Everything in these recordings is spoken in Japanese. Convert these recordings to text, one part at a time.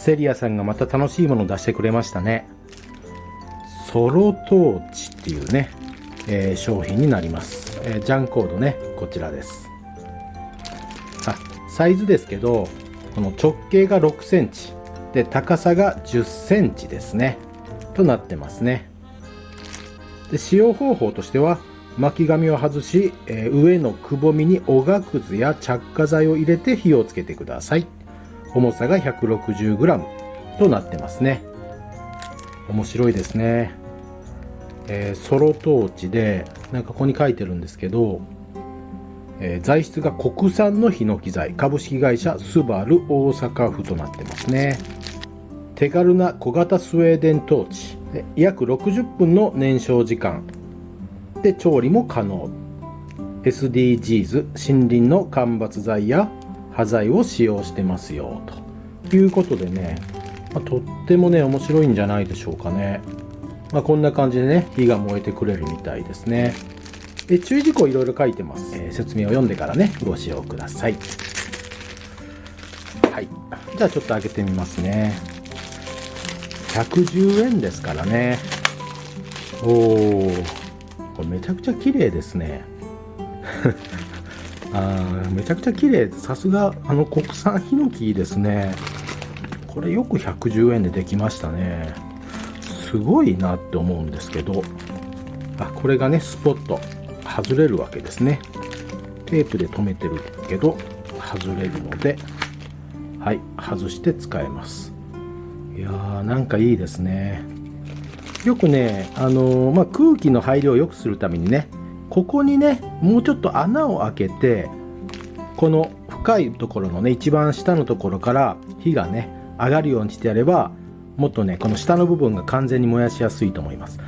セリアさんがまた楽しいものを出してくれましたね。ソロトーチっていうね、えー、商品になります、えー、ジャンコードねこちらです。あサイズですけどこの直径が6センチで高さが10センチですね。となってますね。で使用方法としては巻き紙を外し、えー、上のくぼみにおがくずや着火剤を入れて火をつけてください。重さが 160g となってますね。面白いですね、えー、ソロトーチでなんかここに書いてるんですけど、えー、材質が国産のヒノキ材。株式会社スバル大阪府となってますね。手軽な小型スウェーデントーチ。約60分の燃焼時間。で調理も可能。SDGs 森林の間伐材や端材を使用してますよということでね、まあ、とってもね面白いんじゃないでしょうかね、まあ、こんな感じでね火が燃えてくれるみたいですね。で注意事項いろいろ書いてます、えー、説明を読んでからねご使用ください。はい。じゃあちょっと開けてみますね。110円ですからね。おおこれめちゃくちゃ綺麗ですね。あめちゃくちゃ綺麗。さすがあの国産ヒノキですね。これよく110円でできましたね。すごいなって思うんですけど。あこれがねスポット。外れるわけですね。テープで留めてるけど外れるのではい外して使えます。いやーなんかいいですね。よくね、あのー、まあ、空気の入りを良くするためにねここにねもうちょっと穴を開けてこの深いところのね一番下のところから火がね上がるようにしてやればもっとねこの下の部分が完全に燃やしやすいと思います。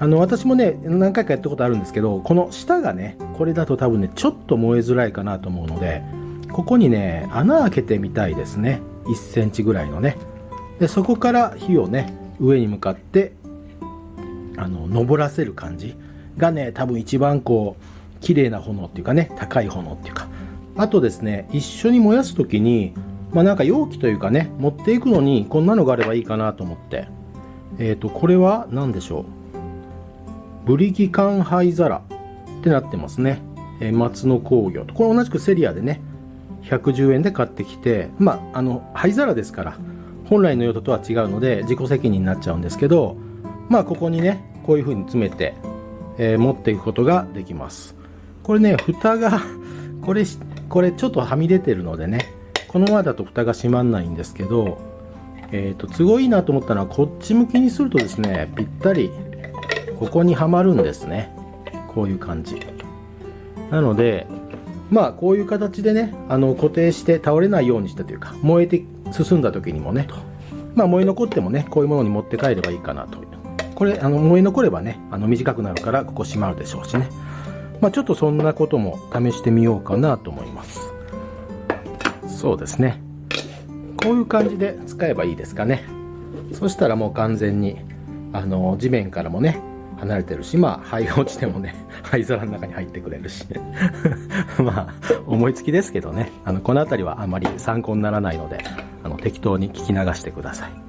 あの私もね何回かやったことあるんですけどこの下がねこれだと多分ねちょっと燃えづらいかなと思うのでここにね穴開けてみたいですね。1センチぐらいのね。でそこから火をね上に向かってあの昇らせる感じ。がね多分一番こう綺麗な炎っていうかね高い炎っていうか。あとですね一緒に燃やす時にまあなんか容器というかね持っていくのにこんなのがあればいいかなと思って。えっ、ー、とこれは何でしょう？ブリキ缶灰皿ってなってますね、えー、松野工業と。これ同じくセリアでね110円で買ってきてまああの灰皿ですから本来の用途とは違うので自己責任になっちゃうんですけどまあここにねこういう風に詰めて、えー、持っていくことができます。これね蓋が これこれちょっとはみ出てるのでねこのままだと蓋が閉まんないんですけどえっ、ー、と都合いいなと思ったのはこっち向きにするとですねぴったりここにはまるんですね。こういう感じ。なのでまあこういう形でねあの固定して倒れないようにしたというか燃えて進んだ時にもねまあ燃え残ってもねこういうものに持って帰ればいいかなと。これあの燃え残ればねあの短くなるからここ閉まるでしょうしね。まあちょっとそんなことも試してみようかなと思います。そうですね。こういう感じで使えばいいですかね。そしたらもう完全にあの地面からもね離れてるしまあ灰が落ちてもね 灰皿の中に入ってくれるし。まあ思いつきですけどね。あのこの辺りはあまり参考にならないのであの適当に聞き流してください。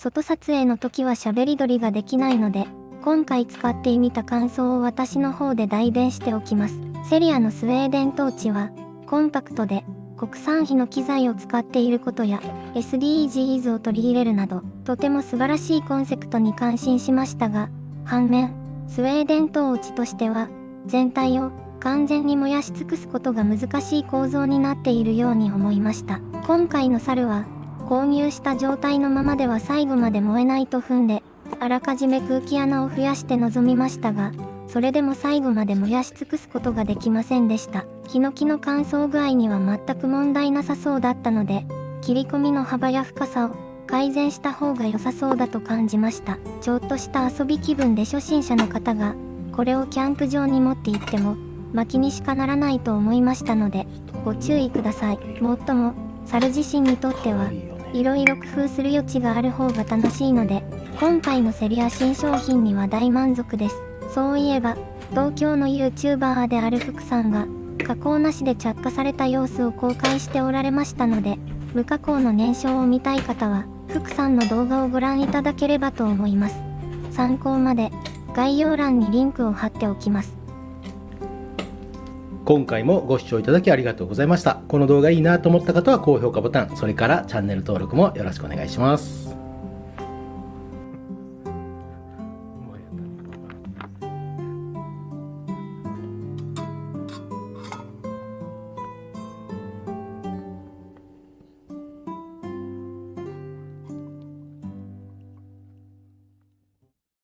外撮影の時は喋り撮りができないので、今回使ってみた感想を私の方で代弁しておきます。セリアのスウェーデントーチは、コンパクトで、国産費の機材を使っていることや SDGs を取り入れるなどとても素晴らしいコンセプトに感心しましたが反面スウェーデントーチとしては全体を完全に燃やし尽くすことが難しい構造になっているように思いました今回の猿は購入した状態のままでは最後まで燃えないと踏んであらかじめ空気穴を増やして臨みましたがそれでも最後まで燃やし尽くすことができませんでした。ヒノキの乾燥具合には全く問題なさそうだったので、切り込みの幅や深さを改善した方が良さそうだと感じました。ちょっとした遊び気分で初心者の方が、これをキャンプ場に持って行っても、薪にしかならないと思いましたので、ご注意ください。もっとも、猿自身にとっては、いろいろ工夫する余地がある方が楽しいので、今回のセリア新商品には大満足です。そういえば、東京の YouTuber である福さんが、加工なしで着火された様子を公開しておられましたので、無加工の燃焼を見たい方は、福さんの動画をご覧いただければと思います。参考まで、概要欄にリンクを貼っておきます。今回もご視聴いただきありがとうございました。この動画いいなと思った方は高評価ボタン、それからチャンネル登録もよろしくお願いします。